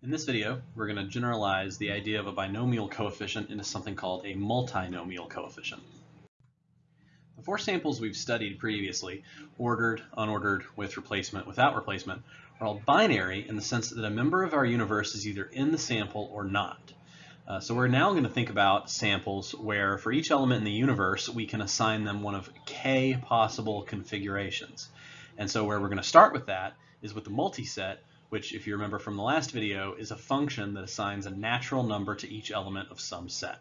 In this video, we're going to generalize the idea of a binomial coefficient into something called a multinomial coefficient. The four samples we've studied previously, ordered, unordered, with replacement, without replacement, are all binary in the sense that a member of our universe is either in the sample or not. Uh, so we're now going to think about samples where for each element in the universe we can assign them one of k possible configurations. And so where we're going to start with that is with the multiset which if you remember from the last video is a function that assigns a natural number to each element of some set.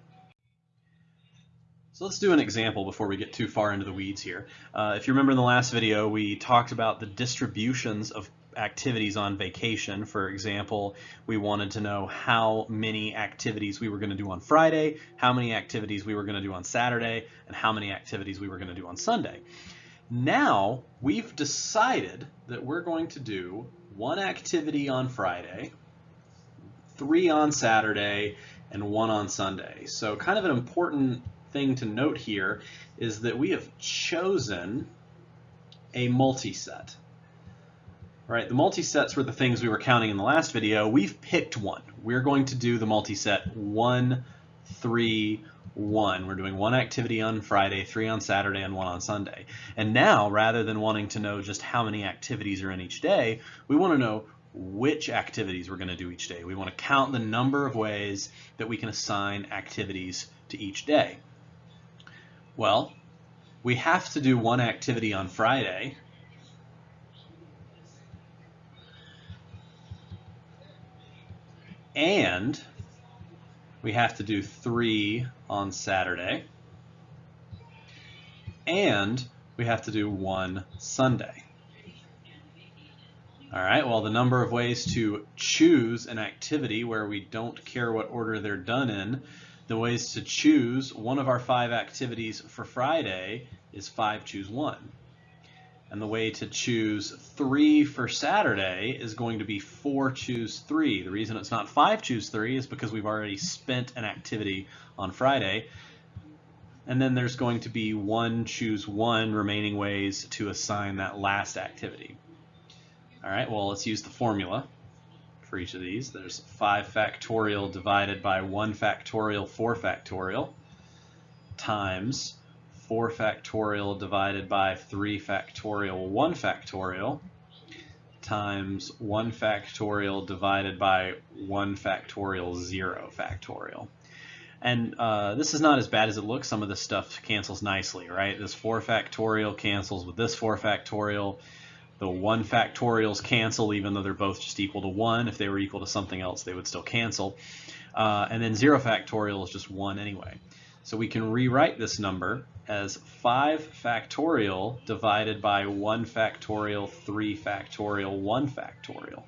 So let's do an example before we get too far into the weeds here. Uh, if you remember in the last video, we talked about the distributions of activities on vacation. For example, we wanted to know how many activities we were going to do on Friday, how many activities we were going to do on Saturday, and how many activities we were going to do on Sunday. Now we've decided that we're going to do one activity on Friday, three on Saturday, and one on Sunday. So kind of an important thing to note here is that we have chosen a multiset. Right, the multisets were the things we were counting in the last video. We've picked one. We're going to do the multiset one, three, one. We're doing one activity on Friday, three on Saturday, and one on Sunday. And now, rather than wanting to know just how many activities are in each day, we want to know which activities we're going to do each day. We want to count the number of ways that we can assign activities to each day. Well, we have to do one activity on Friday. And we have to do three on Saturday. And we have to do one Sunday. All right, well, the number of ways to choose an activity where we don't care what order they're done in, the ways to choose one of our five activities for Friday is five choose one. And the way to choose three for Saturday is going to be four choose three. The reason it's not five choose three is because we've already spent an activity on Friday. And then there's going to be one choose one remaining ways to assign that last activity. All right, well, let's use the formula for each of these. There's 5 factorial divided by 1 factorial 4 factorial times 4 factorial divided by 3 factorial 1 factorial times 1 factorial divided by 1 factorial 0 factorial. And uh, this is not as bad as it looks. Some of this stuff cancels nicely, right? This 4 factorial cancels with this 4 factorial. The 1 factorials cancel even though they're both just equal to 1. If they were equal to something else, they would still cancel. Uh, and then 0 factorial is just 1 anyway. So we can rewrite this number as 5 factorial divided by 1 factorial, 3 factorial, 1 factorial.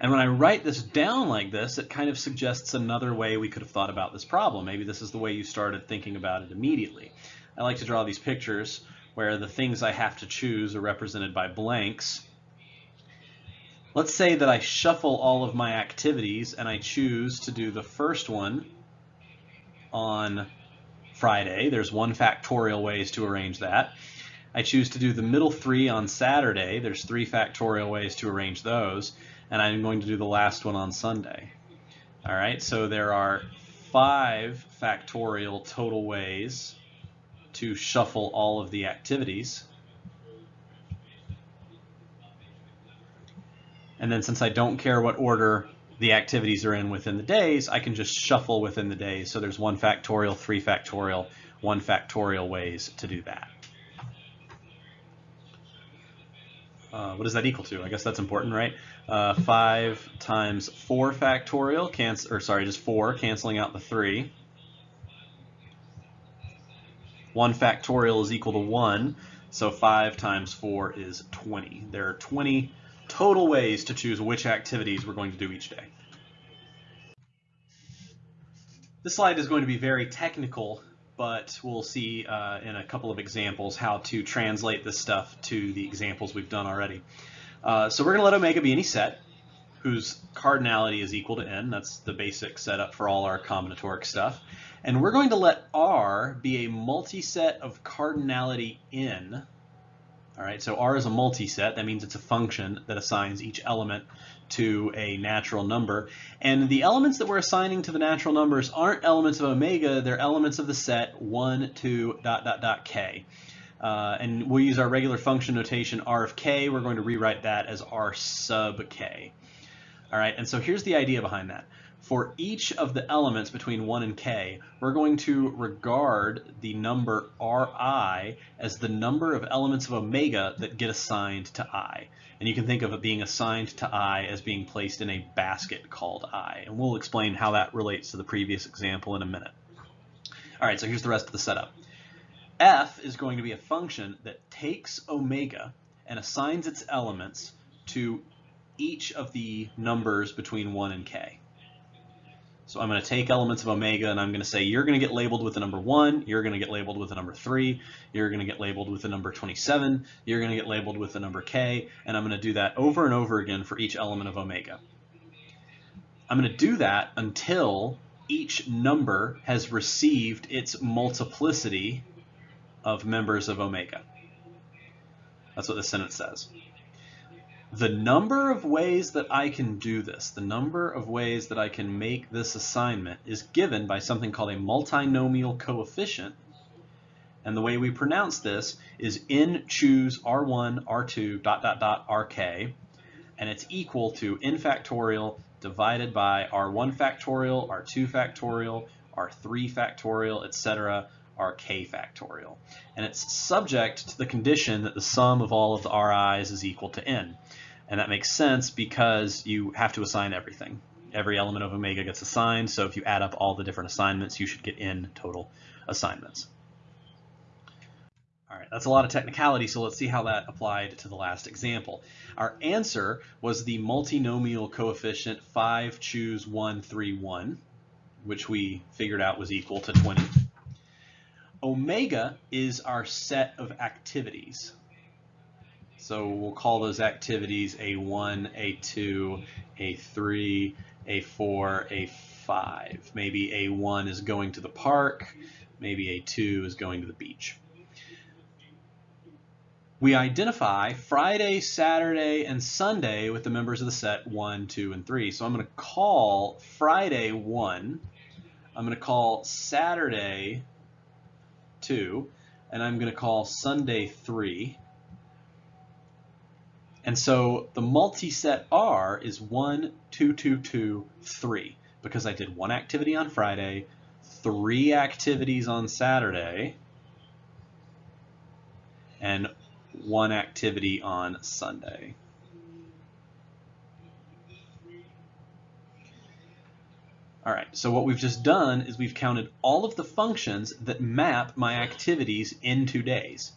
And when I write this down like this, it kind of suggests another way we could have thought about this problem. Maybe this is the way you started thinking about it immediately. I like to draw these pictures where the things I have to choose are represented by blanks. Let's say that I shuffle all of my activities and I choose to do the first one on Friday. There's one factorial ways to arrange that. I choose to do the middle three on Saturday. There's three factorial ways to arrange those. And I'm going to do the last one on Sunday. All right, so there are five factorial total ways to shuffle all of the activities. And then since I don't care what order the activities are in within the days, I can just shuffle within the days. So there's one factorial, three factorial, one factorial ways to do that. Uh, what does that equal to? I guess that's important, right? Uh, 5 times 4 factorial, cancel, or sorry, just 4, canceling out the 3. 1 factorial is equal to 1, so 5 times 4 is 20. There are 20 total ways to choose which activities we're going to do each day. This slide is going to be very technical, but we'll see uh, in a couple of examples how to translate this stuff to the examples we've done already. Uh, so we're going to let omega be any set whose cardinality is equal to n. That's the basic setup for all our combinatoric stuff. And we're going to let R be a multiset of cardinality n all right, so R is a multiset. That means it's a function that assigns each element to a natural number. And the elements that we're assigning to the natural numbers aren't elements of omega, they're elements of the set 1, 2, dot, dot, dot, k. Uh, and we'll use our regular function notation r of k. We're going to rewrite that as r sub k. All right, and so here's the idea behind that. For each of the elements between 1 and k, we're going to regard the number ri as the number of elements of omega that get assigned to i. And you can think of it being assigned to i as being placed in a basket called i. And we'll explain how that relates to the previous example in a minute. All right, so here's the rest of the setup. f is going to be a function that takes omega and assigns its elements to each of the numbers between 1 and k. So I'm going to take elements of omega and I'm going to say you're going to get labeled with the number 1, you're going to get labeled with the number 3, you're going to get labeled with the number 27, you're going to get labeled with the number k, and I'm going to do that over and over again for each element of omega. I'm going to do that until each number has received its multiplicity of members of omega. That's what the sentence says. The number of ways that I can do this, the number of ways that I can make this assignment is given by something called a multinomial coefficient. And the way we pronounce this is n choose r1, r2, dot, dot, dot, rk, and it's equal to n factorial divided by r1 factorial, r2 factorial, r3 factorial, etc., rk factorial. And it's subject to the condition that the sum of all of the ri's is equal to n. And that makes sense because you have to assign everything. Every element of omega gets assigned, so if you add up all the different assignments, you should get n total assignments. All right, that's a lot of technicality, so let's see how that applied to the last example. Our answer was the multinomial coefficient 5 choose 1, 3, 1, which we figured out was equal to 20. Omega is our set of activities. So we'll call those activities A1, A2, A3, A4, A5. Maybe A1 is going to the park, maybe A2 is going to the beach. We identify Friday, Saturday, and Sunday with the members of the set 1, 2, and 3. So I'm going to call Friday 1, I'm going to call Saturday 2, and I'm going to call Sunday 3. And so the multi-set R is 1, 2, 2, 2, 3, because I did one activity on Friday, three activities on Saturday, and one activity on Sunday. All right, so what we've just done is we've counted all of the functions that map my activities into days.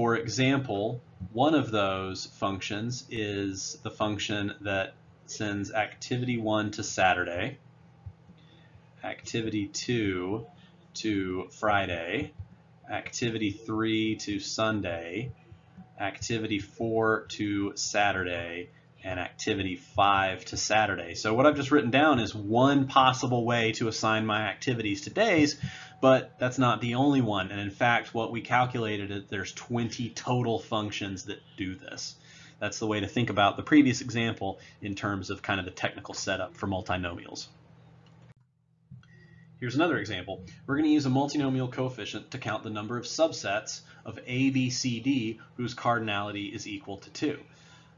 For example, one of those functions is the function that sends activity 1 to Saturday, activity 2 to Friday, activity 3 to Sunday, activity 4 to Saturday, and activity 5 to Saturday. So what I've just written down is one possible way to assign my activities to days, but that's not the only one. And in fact, what we calculated is there's 20 total functions that do this. That's the way to think about the previous example in terms of kind of the technical setup for multinomials. Here's another example. We're going to use a multinomial coefficient to count the number of subsets of A, B, C, D whose cardinality is equal to 2.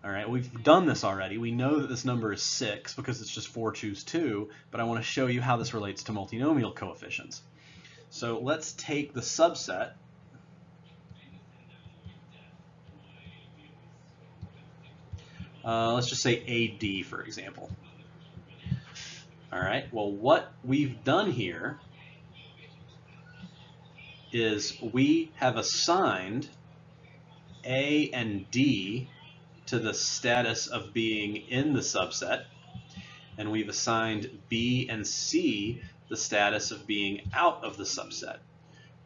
All right, we've done this already. We know that this number is 6 because it's just 4 choose 2, but I want to show you how this relates to multinomial coefficients. So let's take the subset Uh, let's just say AD, for example. All right, well, what we've done here is we have assigned A and D to the status of being in the subset, and we've assigned B and C the status of being out of the subset.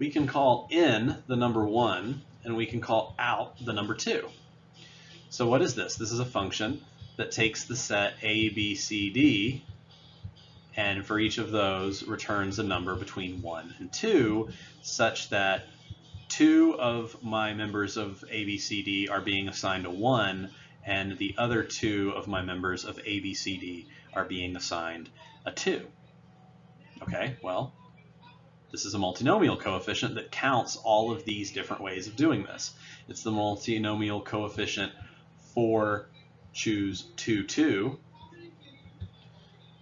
We can call in the number 1, and we can call out the number 2. So what is this? This is a function that takes the set A, B, C, D, and for each of those returns a number between 1 and 2, such that two of my members of A, B, C, D are being assigned a 1, and the other two of my members of A, B, C, D are being assigned a 2. Okay, well, this is a multinomial coefficient that counts all of these different ways of doing this. It's the multinomial coefficient for choose 2, 2,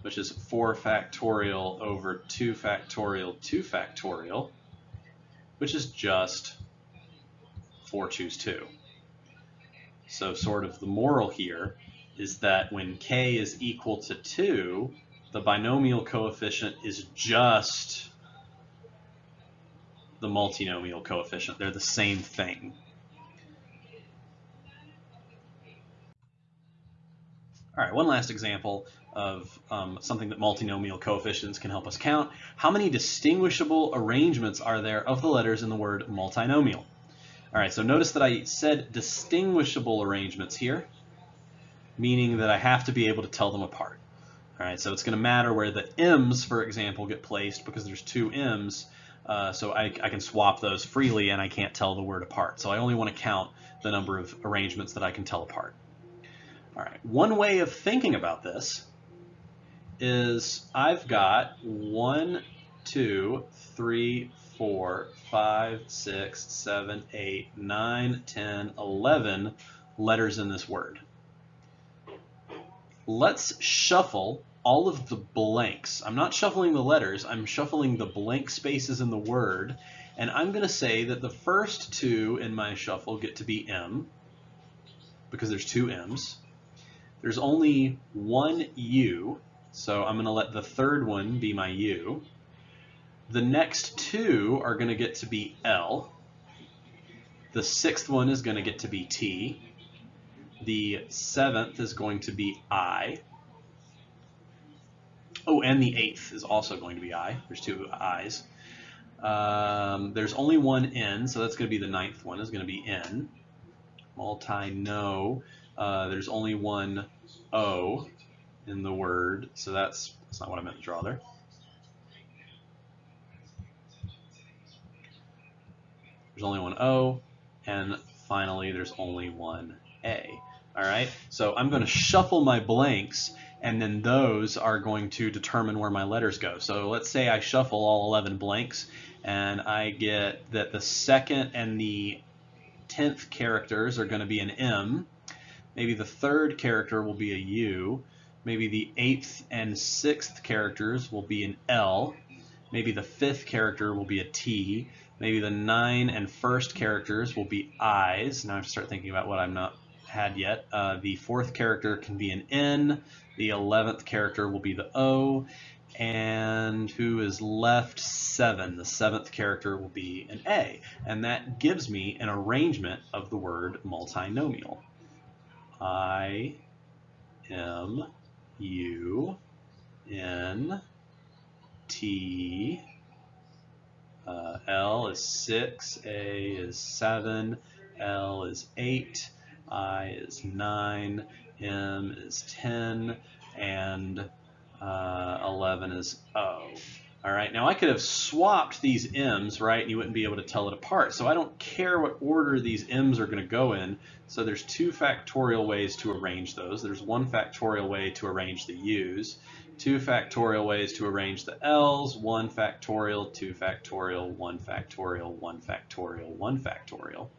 which is 4 factorial over 2 factorial 2 factorial, which is just 4 choose 2. So sort of the moral here is that when k is equal to 2, the binomial coefficient is just the multinomial coefficient. They're the same thing. All right, one last example of um, something that multinomial coefficients can help us count. How many distinguishable arrangements are there of the letters in the word multinomial? All right, so notice that I said distinguishable arrangements here, meaning that I have to be able to tell them apart. All right, so it's going to matter where the m's, for example, get placed because there's two m's, uh, so I, I, can swap those freely and I can't tell the word apart. So I only want to count the number of arrangements that I can tell apart. All right, one way of thinking about this is I've got one, two, three, four, five, six, seven, eight, nine, ten, eleven letters in this word. Let's shuffle all of the blanks. I'm not shuffling the letters, I'm shuffling the blank spaces in the word, and I'm going to say that the first two in my shuffle get to be M, because there's two M's. There's only one U, so I'm going to let the third one be my U. The next two are going to get to be L. The sixth one is going to get to be T. The seventh is going to be I. Oh, and the eighth is also going to be I. There's two I's. Um, there's only one N, so that's going to be the ninth one, is going to be N. Multi-no. Uh, there's only one O in the word, so that's, that's not what I meant to draw there. There's only one O, and finally there's only one A. All right, so I'm going to shuffle my blanks, and then those are going to determine where my letters go. So let's say I shuffle all 11 blanks, and I get that the second and the 10th characters are going to be an M, Maybe the third character will be a U. Maybe the eighth and sixth characters will be an L. Maybe the fifth character will be a T. Maybe the nine and first characters will be I's. Now I have to start thinking about what I'm not had yet. Uh, the fourth character can be an N. The eleventh character will be the O. And who is left? Seven. The seventh character will be an A. And that gives me an arrangement of the word multinomial. I M U N T uh, L is 6, A is 7, L is 8, I is 9, M is 10, and uh, 11 is O. All right, now I could have swapped these m's, right, and you wouldn't be able to tell it apart. So I don't care what order these m's are going to go in. So there's two factorial ways to arrange those. There's one factorial way to arrange the u's, two factorial ways to arrange the l's, one factorial, two factorial, one factorial, one factorial, one factorial.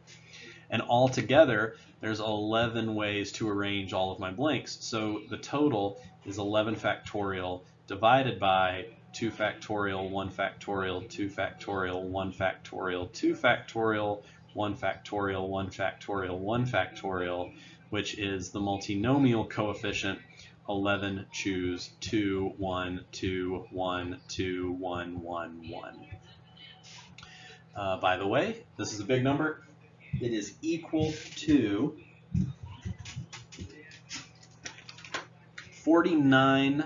And altogether, there's 11 ways to arrange all of my blanks. So the total is 11 factorial divided by 2 factorial, 1 factorial, 2 factorial, 1 factorial, 2 factorial, 1 factorial, 1 factorial, 1 factorial, which is the multinomial coefficient 11 choose 2, 1, 2, 1, 2, 1, 1, 1. Uh, by the way, this is a big number. It is equal to 49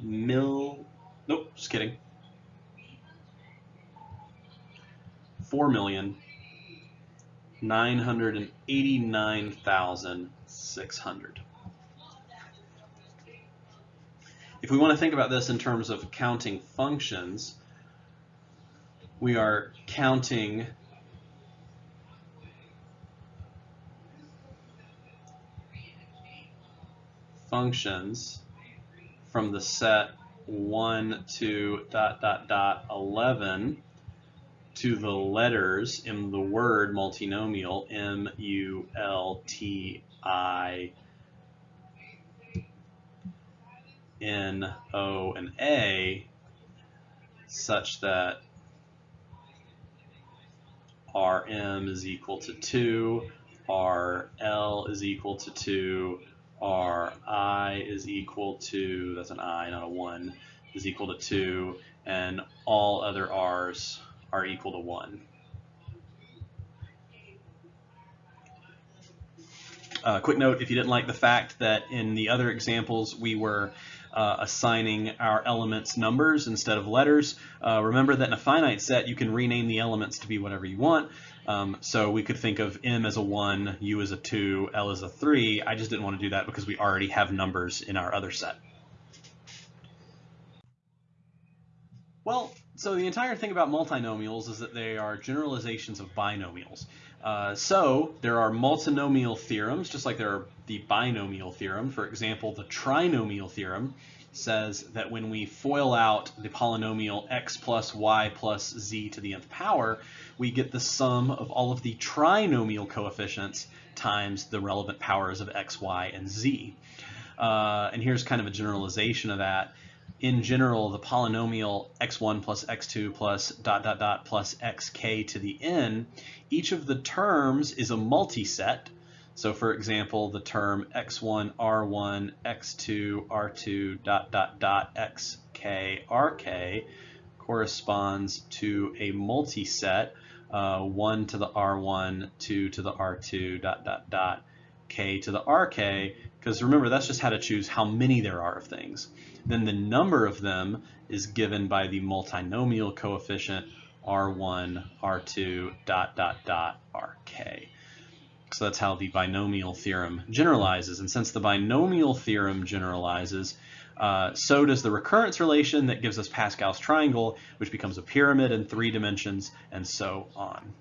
mil. Nope, just kidding. Four million nine hundred and eighty-nine thousand six hundred. If we want to think about this in terms of counting functions, we are counting functions from the set 1 to dot dot dot 11 to the letters in the word multinomial M U L T I N O and A such that Rm is equal to 2, Rl is equal to 2, Ri is equal to, that's an I, not a 1, is equal to 2, and all other R's are equal to 1. Uh, quick note, if you didn't like the fact that in the other examples we were uh, assigning our elements numbers instead of letters, uh, remember that in a finite set you can rename the elements to be whatever you want. Um, so we could think of M as a 1, U as a 2, L as a 3. I just didn't want to do that because we already have numbers in our other set. Well, so the entire thing about multinomials is that they are generalizations of binomials. Uh, so there are multinomial theorems, just like there are the binomial theorem. For example, the trinomial theorem says that when we FOIL out the polynomial x plus y plus z to the nth power, we get the sum of all of the trinomial coefficients times the relevant powers of x, y, and z. Uh, and here's kind of a generalization of that in general, the polynomial x1 plus x2 plus dot dot dot plus xk to the n, each of the terms is a multiset. So for example, the term x1, r1, x2, r2, dot dot dot xk, rk corresponds to a multiset, uh, 1 to the r1, 2 to the r2, dot dot dot k to the rk, because remember, that's just how to choose how many there are of things. Then the number of them is given by the multinomial coefficient R1, R2, dot, dot, dot, RK. So that's how the binomial theorem generalizes. And since the binomial theorem generalizes, uh, so does the recurrence relation that gives us Pascal's triangle, which becomes a pyramid in three dimensions, and so on.